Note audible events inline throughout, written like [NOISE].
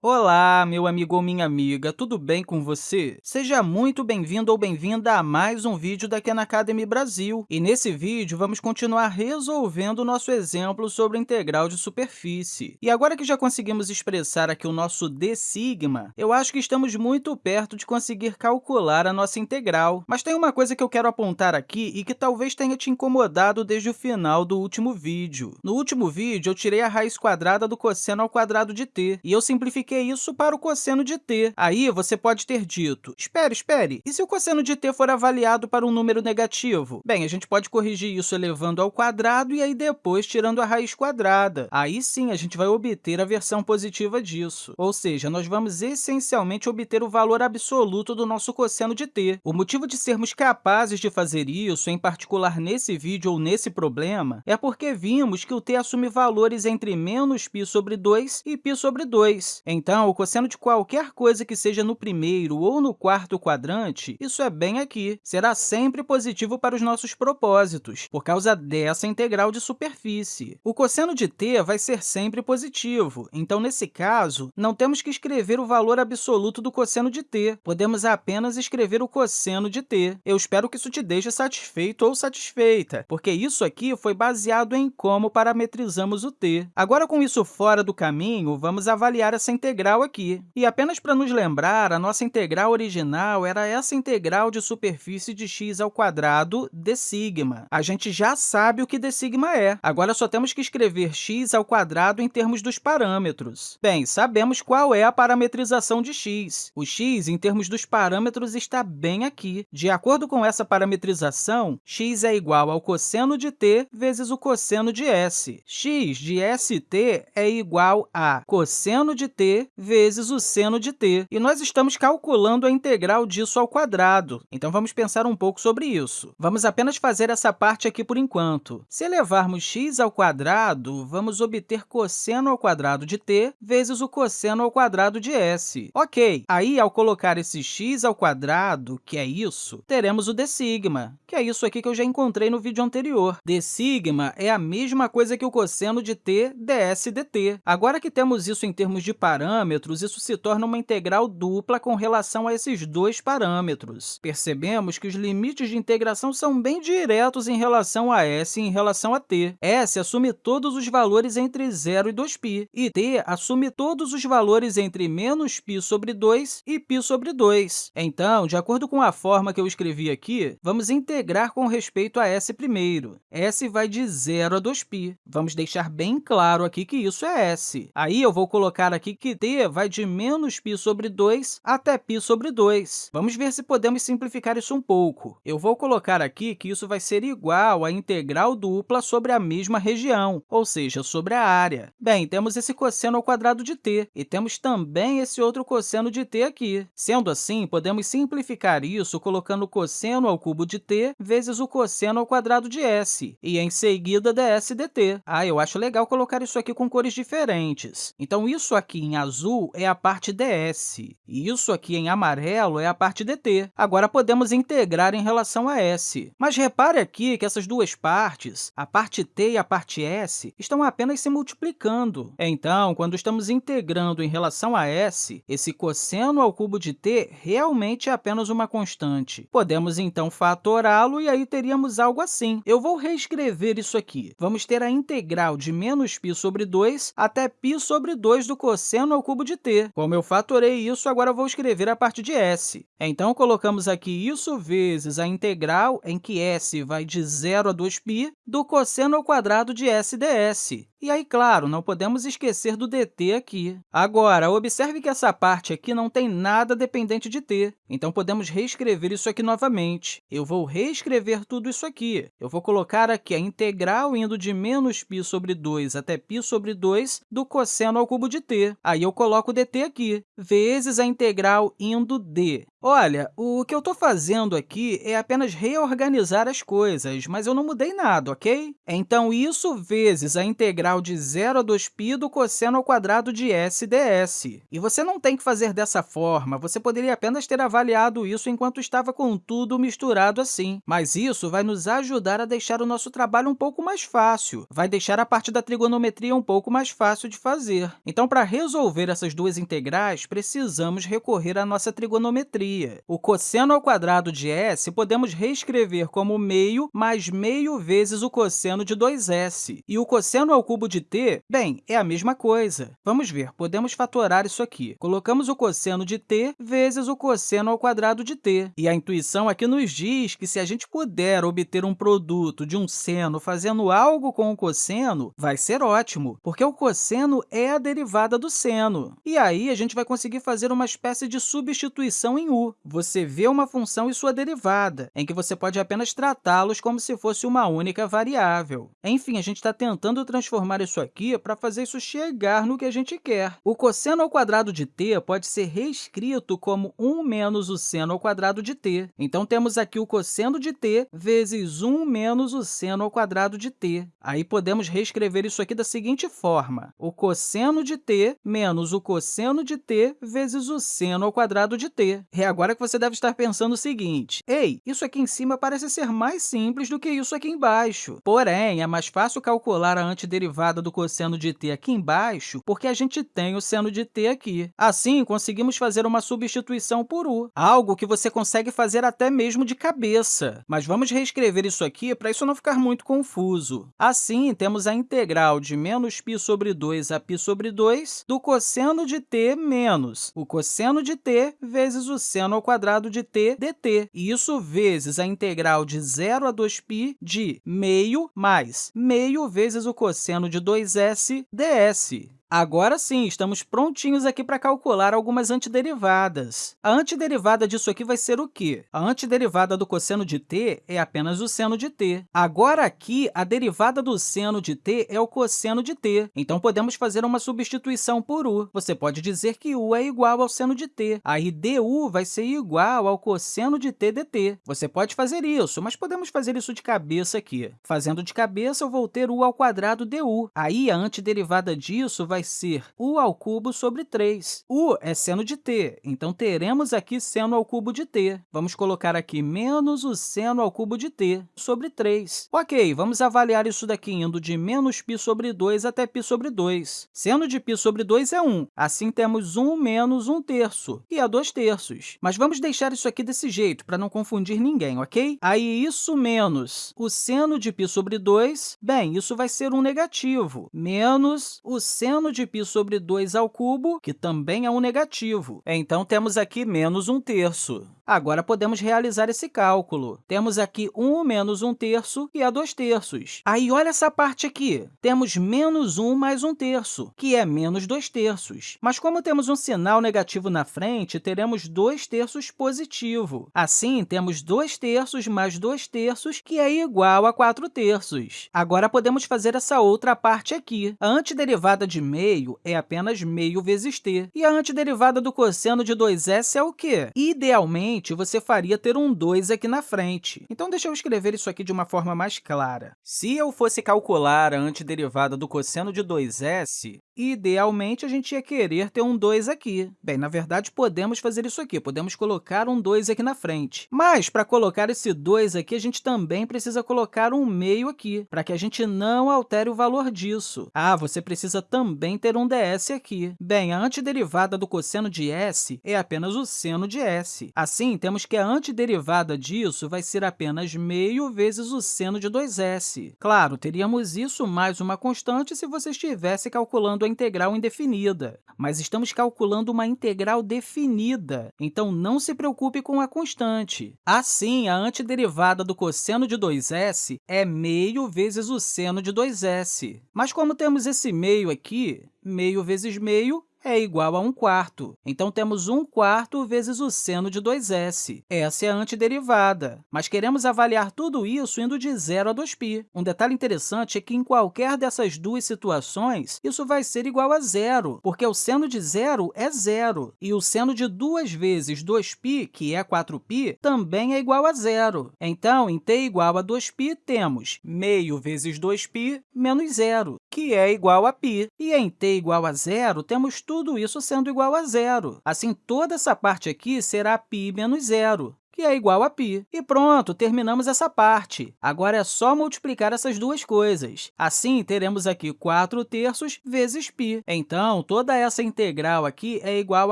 Olá, meu amigo ou minha amiga, tudo bem com você? Seja muito bem-vindo ou bem-vinda a mais um vídeo da Khan Academy Brasil. E nesse vídeo, vamos continuar resolvendo o nosso exemplo sobre integral de superfície. E agora que já conseguimos expressar aqui o nosso d sigma, eu acho que estamos muito perto de conseguir calcular a nossa integral. Mas tem uma coisa que eu quero apontar aqui e que talvez tenha te incomodado desde o final do último vídeo. No último vídeo, eu tirei a raiz quadrada do cosseno ao quadrado de t, e eu simplifiquei é isso para o cosseno de t. Aí, você pode ter dito, espere, espere, e se o cosseno de t for avaliado para um número negativo? Bem, a gente pode corrigir isso elevando ao quadrado e aí depois tirando a raiz quadrada. Aí sim, a gente vai obter a versão positiva disso. Ou seja, nós vamos essencialmente obter o valor absoluto do nosso cosseno de t. O motivo de sermos capazes de fazer isso, em particular nesse vídeo ou nesse problema, é porque vimos que o t assume valores entre menos π sobre 2 e π sobre 2. Então, o cosseno de qualquer coisa que seja no primeiro ou no quarto quadrante, isso é bem aqui, será sempre positivo para os nossos propósitos, por causa dessa integral de superfície. O cosseno de t vai ser sempre positivo, então, nesse caso, não temos que escrever o valor absoluto do cosseno de t, podemos apenas escrever o cosseno de t. Eu espero que isso te deixe satisfeito ou satisfeita, porque isso aqui foi baseado em como parametrizamos o t. Agora, com isso fora do caminho, vamos avaliar essa integral integral aqui. E apenas para nos lembrar, a nossa integral original era essa integral de superfície de x ao quadrado d sigma. A gente já sabe o que d sigma é. Agora, só temos que escrever x ao quadrado em termos dos parâmetros. Bem, sabemos qual é a parametrização de x. O x, em termos dos parâmetros, está bem aqui. De acordo com essa parametrização, x é igual ao cosseno de t vezes o cosseno de s. x de st é igual a cosseno de t vezes o seno de t. E nós estamos calculando a integral disso ao quadrado. Então, vamos pensar um pouco sobre isso. Vamos apenas fazer essa parte aqui por enquanto. Se elevarmos x ao quadrado, vamos obter cosseno ao quadrado de t vezes o cosseno ao quadrado de s. Ok, aí, ao colocar esse x ao quadrado, que é isso, teremos o d sigma, que é isso aqui que eu já encontrei no vídeo anterior. d sigma é a mesma coisa que o cosseno de t ds dt. Agora que temos isso em termos de parâmetros, parâmetros, isso se torna uma integral dupla com relação a esses dois parâmetros. Percebemos que os limites de integração são bem diretos em relação a s e em relação a t. s assume todos os valores entre 0 e 2π, e t assume todos os valores entre menos π sobre 2 e π sobre 2. Então, de acordo com a forma que eu escrevi aqui, vamos integrar com respeito a s primeiro. s vai de 0 a 2π. Vamos deixar bem claro aqui que isso é s. Aí, eu vou colocar aqui que t vai de menos π sobre 2 até π sobre 2. Vamos ver se podemos simplificar isso um pouco. Eu vou colocar aqui que isso vai ser igual à integral dupla sobre a mesma região, ou seja, sobre a área. Bem, temos esse cosseno ao quadrado de t, e temos também esse outro cosseno de t aqui. Sendo assim, podemos simplificar isso colocando o cosseno ao cubo de t vezes o cosseno ao quadrado de s, e, em seguida, ds dt. Ah, eu acho legal colocar isso aqui com cores diferentes. Então, isso aqui em azul azul é a parte ds, e isso aqui em amarelo é a parte dt. Agora, podemos integrar em relação a s. Mas repare aqui que essas duas partes, a parte t e a parte s, estão apenas se multiplicando. Então, quando estamos integrando em relação a s, esse cosseno ao cubo de t realmente é apenas uma constante. Podemos, então, fatorá-lo e aí teríamos algo assim. Eu vou reescrever isso aqui. Vamos ter a integral de menos π sobre 2 até π sobre 2 do cosseno ao cubo de t. Como eu fatorei isso, agora vou escrever a parte de s. Então, colocamos aqui isso vezes a integral em que s vai de 0 a 2π do cosseno ao quadrado de s ds. E aí, claro, não podemos esquecer do dt aqui. Agora, observe que essa parte aqui não tem nada dependente de t, então podemos reescrever isso aqui novamente. Eu vou reescrever tudo isso aqui. Eu vou colocar aqui a integral indo de menos π sobre 2 até π sobre 2 do cosseno ao cubo de t. Aí eu coloco dt aqui, vezes a integral indo de Olha, o que eu estou fazendo aqui é apenas reorganizar as coisas, mas eu não mudei nada, ok? Então, isso vezes a integral de 0 a 2π do cosseno ao quadrado de s ds. E você não tem que fazer dessa forma, você poderia apenas ter avaliado isso enquanto estava com tudo misturado assim. Mas isso vai nos ajudar a deixar o nosso trabalho um pouco mais fácil, vai deixar a parte da trigonometria um pouco mais fácil de fazer. Então, para resolver essas duas integrais, precisamos recorrer à nossa trigonometria o cosseno ao quadrado de s podemos reescrever como meio mais meio vezes o cosseno de 2s. E o cosseno ao cubo de t, bem, é a mesma coisa. Vamos ver, podemos fatorar isso aqui. Colocamos o cosseno de t vezes o cosseno ao quadrado de t. E a intuição aqui nos diz que, se a gente puder obter um produto de um seno fazendo algo com o cosseno, vai ser ótimo, porque o cosseno é a derivada do seno. E aí, a gente vai conseguir fazer uma espécie de substituição em você vê uma função e sua derivada, em que você pode apenas tratá-los como se fosse uma única variável. Enfim, a gente está tentando transformar isso aqui para fazer isso chegar no que a gente quer. O cosseno ao quadrado de t pode ser reescrito como 1 menos o seno ao quadrado de t. Então, temos aqui o cosseno de t vezes 1 menos o seno ao quadrado de t. Aí, podemos reescrever isso aqui da seguinte forma. O cosseno de t menos o cosseno de t vezes o seno ao quadrado de t agora que você deve estar pensando o seguinte, ei, isso aqui em cima parece ser mais simples do que isso aqui embaixo. Porém, é mais fácil calcular a antiderivada do cosseno de t aqui embaixo porque a gente tem o seno de t aqui. Assim, conseguimos fazer uma substituição por u, algo que você consegue fazer até mesmo de cabeça. Mas vamos reescrever isso aqui para isso não ficar muito confuso. Assim, temos a integral de menos π sobre 2 a π sobre 2 do cosseno de t menos o cosseno de t vezes o seno seno ao quadrado de t dt. E isso vezes a integral de 0 a 2π de meio mais meio vezes o cosseno de 2s ds. Agora sim, estamos prontinhos aqui para calcular algumas antiderivadas. A antiderivada disso aqui vai ser o quê? A antiderivada do cosseno de t é apenas o seno de t. Agora, aqui, a derivada do seno de t é o cosseno de t. Então, podemos fazer uma substituição por u. Você pode dizer que u é igual ao seno de t. Aí, du vai ser igual ao cosseno de t dt. Você pode fazer isso, mas podemos fazer isso de cabeça aqui. Fazendo de cabeça, eu vou ter u ao quadrado du. Aí, a antiderivada disso vai vai ser u ao cubo sobre 3. u é seno de t, então teremos aqui seno ao cubo de t. Vamos colocar aqui menos o seno ao cubo de t sobre 3. Ok, vamos avaliar isso daqui indo de menos π sobre 2 até π sobre 2. Seno de π sobre 2 é 1, assim temos 1 menos 1 terço, que é 2 terços. Mas vamos deixar isso aqui desse jeito, para não confundir ninguém, ok? Aí, isso menos o seno de π sobre 2, bem, isso vai ser um negativo, menos o seno de π sobre 2 ao cubo, que também é um negativo. Então, temos aqui menos 1 terço. Agora, podemos realizar esse cálculo. Temos aqui 1 menos 1 terço, que é 2 terços. Aí, olha essa parte aqui. Temos menos 1 mais 1 terço, que é menos 2 terços. Mas, como temos um sinal negativo na frente, teremos 2 terços positivo. Assim, temos 2 terços mais 2 terços, que é igual a 4 terços. Agora, podemos fazer essa outra parte aqui. A antiderivada de meio é apenas meio vezes t. E a antiderivada do cosseno de 2s é o quê? Idealmente, você faria ter um 2 aqui na frente. Então, deixa eu escrever isso aqui de uma forma mais clara. Se eu fosse calcular a antiderivada do cosseno de 2s, idealmente, a gente ia querer ter um 2 aqui. Bem, na verdade, podemos fazer isso aqui, podemos colocar um 2 aqui na frente. Mas, para colocar esse 2 aqui, a gente também precisa colocar um meio aqui, para que a gente não altere o valor disso. Ah, você precisa também ter um ds aqui. Bem, a antiderivada do cosseno de s é apenas o seno de s. Assim, temos que a antiderivada disso vai ser apenas meio vezes o seno de 2s. Claro, teríamos isso mais uma constante se você estivesse calculando a integral indefinida, mas estamos calculando uma integral definida, então não se preocupe com a constante. Assim, a antiderivada do cosseno de 2s é meio vezes o seno de 2s. Mas como temos esse meio aqui, meio vezes meio é igual a 1 quarto. Então, temos 1 quarto vezes o seno de 2s. Essa é a antiderivada. Mas queremos avaliar tudo isso indo de 0 a 2π. Um detalhe interessante é que, em qualquer dessas duas situações, isso vai ser igual a zero, porque o seno de zero é zero, e o seno de 2 vezes 2π, que é 4π, também é igual a zero. Então, em t igual a 2π, temos meio vezes 2π menos zero, que é igual a π. E em t igual a zero, temos tudo isso sendo igual a zero. Assim, toda essa parte aqui será π menos zero que é igual a π. E pronto, terminamos essa parte. Agora é só multiplicar essas duas coisas. Assim, teremos aqui 4 terços vezes π. Então, toda essa integral aqui é igual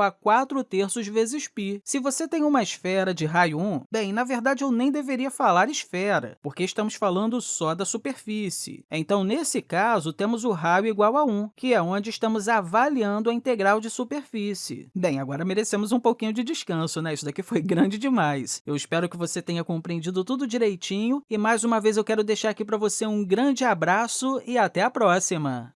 a 4 terços vezes π. Se você tem uma esfera de raio 1, bem, na verdade, eu nem deveria falar esfera, porque estamos falando só da superfície. Então, nesse caso, temos o raio igual a 1, que é onde estamos avaliando a integral de superfície. Bem, agora merecemos um pouquinho de descanso, né? Isso daqui foi grande [LAUGHS] demais. Eu espero que você tenha compreendido tudo direitinho e, mais uma vez, eu quero deixar aqui para você um grande abraço e até a próxima!